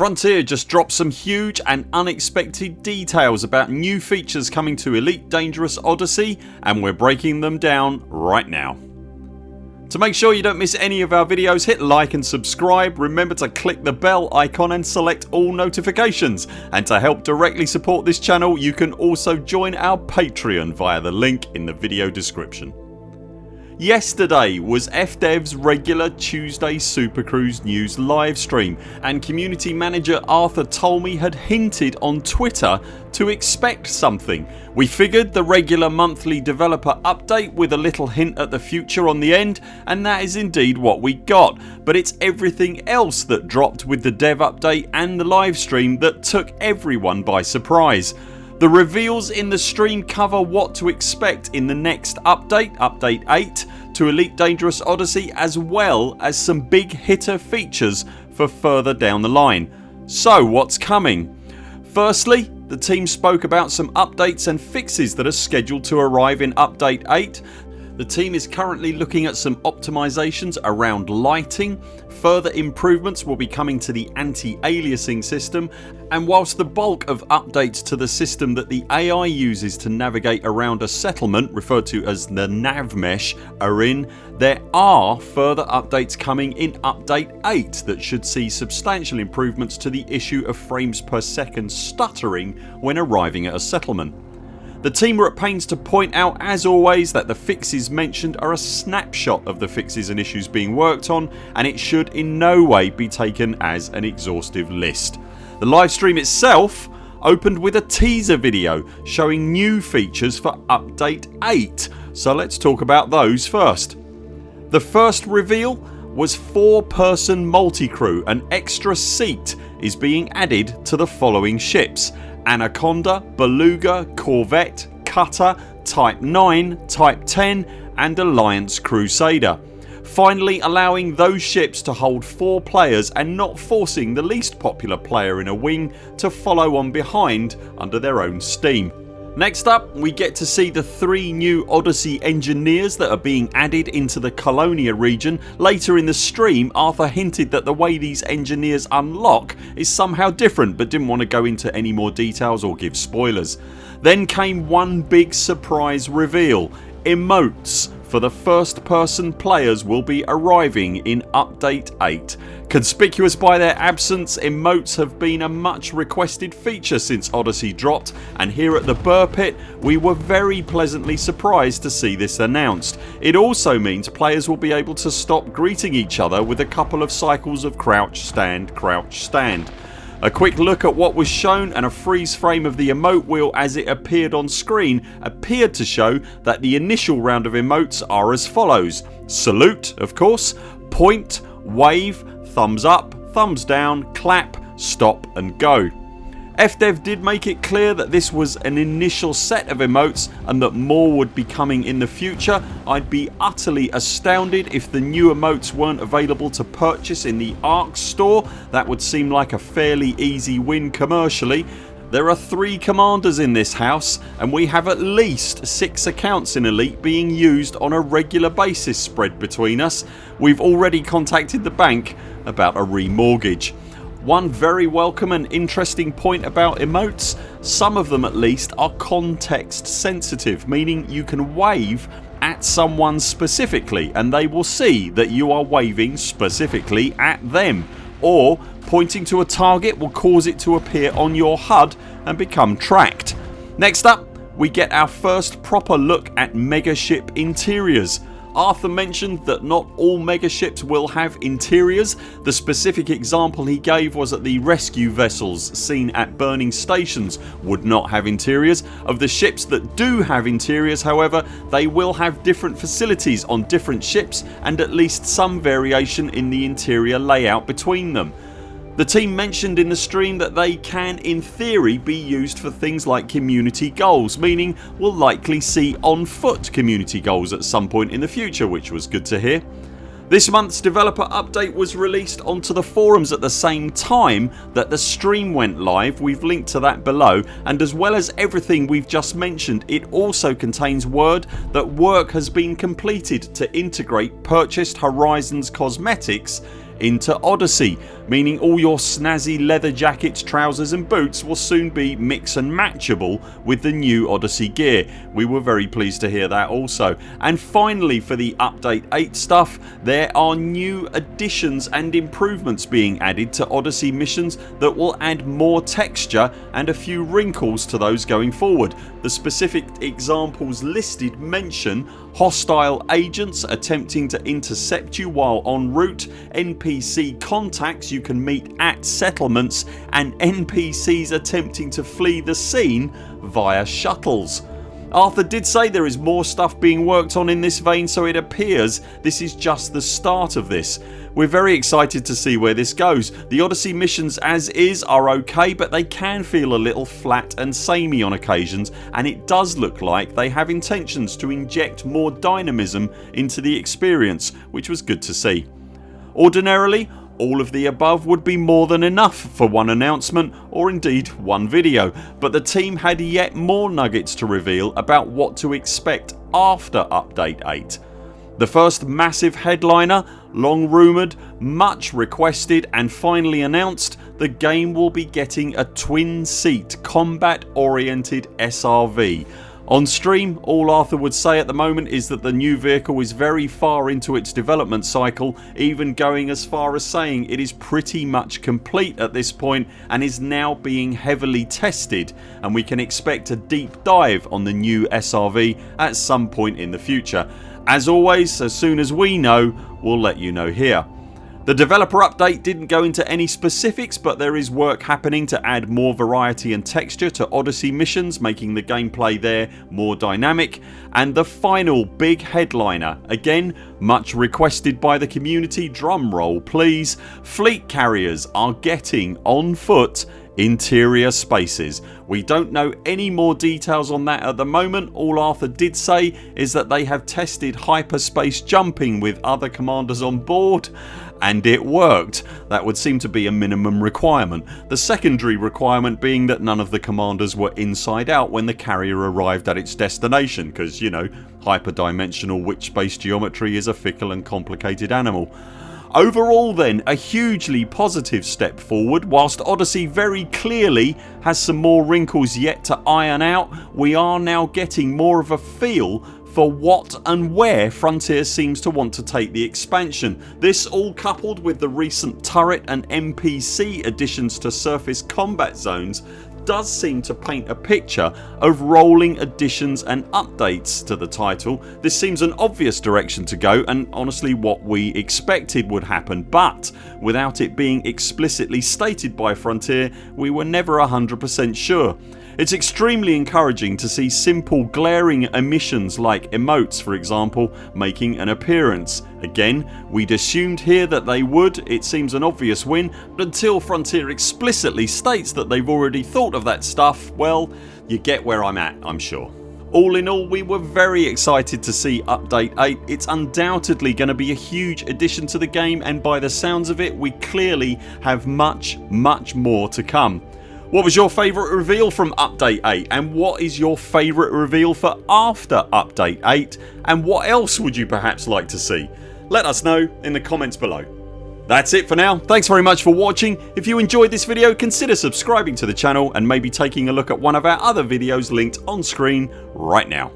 Frontier just dropped some huge and unexpected details about new features coming to Elite Dangerous Odyssey and we're breaking them down right now. To make sure you don't miss any of our videos hit like and subscribe, remember to click the bell icon and select all notifications and to help directly support this channel you can also join our Patreon via the link in the video description. Yesterday was FDev's regular Tuesday Super Cruise news livestream and community manager Arthur Tolmie had hinted on Twitter to expect something. We figured the regular monthly developer update with a little hint at the future on the end and that is indeed what we got but it's everything else that dropped with the dev update and the livestream that took everyone by surprise. The reveals in the stream cover what to expect in the next update, update 8 to Elite Dangerous Odyssey as well as some big hitter features for further down the line. So what's coming? Firstly the team spoke about some updates and fixes that are scheduled to arrive in update 8 the team is currently looking at some optimisations around lighting, further improvements will be coming to the anti-aliasing system and whilst the bulk of updates to the system that the AI uses to navigate around a settlement referred to as the nav mesh are in there are further updates coming in update 8 that should see substantial improvements to the issue of frames per second stuttering when arriving at a settlement. The team were at pains to point out as always that the fixes mentioned are a snapshot of the fixes and issues being worked on and it should in no way be taken as an exhaustive list. The livestream itself opened with a teaser video showing new features for update 8 so let's talk about those first. The first reveal was 4 person multi-crew. An extra seat is being added to the following ships Anaconda, Beluga, Corvette, Cutter, Type 9, Type 10 and Alliance Crusader. Finally allowing those ships to hold 4 players and not forcing the least popular player in a wing to follow on behind under their own steam. Next up we get to see the three new Odyssey engineers that are being added into the Colonia region. Later in the stream Arthur hinted that the way these engineers unlock is somehow different but didn't want to go into any more details or give spoilers. Then came one big surprise reveal. Emotes for the first person players will be arriving in update 8. Conspicuous by their absence emotes have been a much requested feature since Odyssey dropped and here at the Buur Pit we were very pleasantly surprised to see this announced. It also means players will be able to stop greeting each other with a couple of cycles of crouch stand crouch stand. A quick look at what was shown and a freeze frame of the emote wheel as it appeared on screen appeared to show that the initial round of emotes are as follows Salute of course, point, wave, thumbs up, thumbs down, clap, stop and go. FDev did make it clear that this was an initial set of emotes and that more would be coming in the future. I'd be utterly astounded if the new emotes weren't available to purchase in the ARX store. That would seem like a fairly easy win commercially. There are 3 commanders in this house and we have at least 6 accounts in Elite being used on a regular basis spread between us. We've already contacted the bank about a remortgage. One very welcome and interesting point about emotes some of them at least are context sensitive meaning you can wave at someone specifically and they will see that you are waving specifically at them or pointing to a target will cause it to appear on your HUD and become tracked. Next up we get our first proper look at megaship interiors. Arthur mentioned that not all megaships will have interiors. The specific example he gave was that the rescue vessels seen at burning stations would not have interiors. Of the ships that do have interiors however they will have different facilities on different ships and at least some variation in the interior layout between them. The team mentioned in the stream that they can in theory be used for things like community goals meaning we'll likely see on foot community goals at some point in the future which was good to hear. This months developer update was released onto the forums at the same time that the stream went live. We've linked to that below and as well as everything we've just mentioned it also contains word that work has been completed to integrate purchased Horizons cosmetics into Odyssey meaning all your snazzy leather jackets, trousers and boots will soon be mix and matchable with the new Odyssey gear. We were very pleased to hear that also. And finally for the update 8 stuff there are new additions and improvements being added to Odyssey missions that will add more texture and a few wrinkles to those going forward. The specific examples listed mention hostile agents attempting to intercept you while en route, NPC contacts you can meet at settlements and NPCs attempting to flee the scene via shuttles. Arthur did say there is more stuff being worked on in this vein so it appears this is just the start of this. We're very excited to see where this goes. The Odyssey missions as is are ok but they can feel a little flat and samey on occasions and it does look like they have intentions to inject more dynamism into the experience which was good to see. Ordinarily all of the above would be more than enough for one announcement or indeed one video but the team had yet more nuggets to reveal about what to expect after update 8. The first massive headliner, long rumoured, much requested and finally announced the game will be getting a twin seat combat oriented SRV on stream all Arthur would say at the moment is that the new vehicle is very far into its development cycle even going as far as saying it is pretty much complete at this point and is now being heavily tested and we can expect a deep dive on the new SRV at some point in the future. As always as soon as we know we'll let you know here. The developer update didn't go into any specifics but there is work happening to add more variety and texture to Odyssey missions making the gameplay there more dynamic and the final big headliner again much requested by the community drumroll please fleet carriers are getting on foot interior spaces. We don't know any more details on that at the moment. All Arthur did say is that they have tested hyperspace jumping with other commanders on board and it worked. That would seem to be a minimum requirement. The secondary requirement being that none of the commanders were inside out when the carrier arrived at its destination because you know hyperdimensional witch space geometry is a fickle and complicated animal. Overall then a hugely positive step forward whilst Odyssey very clearly has some more wrinkles yet to iron out we are now getting more of a feel for what and where Frontier seems to want to take the expansion. This all coupled with the recent turret and NPC additions to surface combat zones does seem to paint a picture of rolling additions and updates to the title. This seems an obvious direction to go and honestly what we expected would happen but without it being explicitly stated by Frontier we were never 100% sure. It's extremely encouraging to see simple glaring omissions like emotes for example making an appearance. Again we'd assumed here that they would, it seems an obvious win but until Frontier explicitly states that they've already thought of that stuff well you get where I'm at I'm sure. All in all we were very excited to see update 8. It's undoubtedly going to be a huge addition to the game and by the sounds of it we clearly have much much more to come. What was your favourite reveal from update 8 and what is your favourite reveal for after update 8 and what else would you perhaps like to see? Let us know in the comments below. That's it for now. Thanks very much for watching. If you enjoyed this video consider subscribing to the channel and maybe taking a look at one of our other videos linked on screen right now.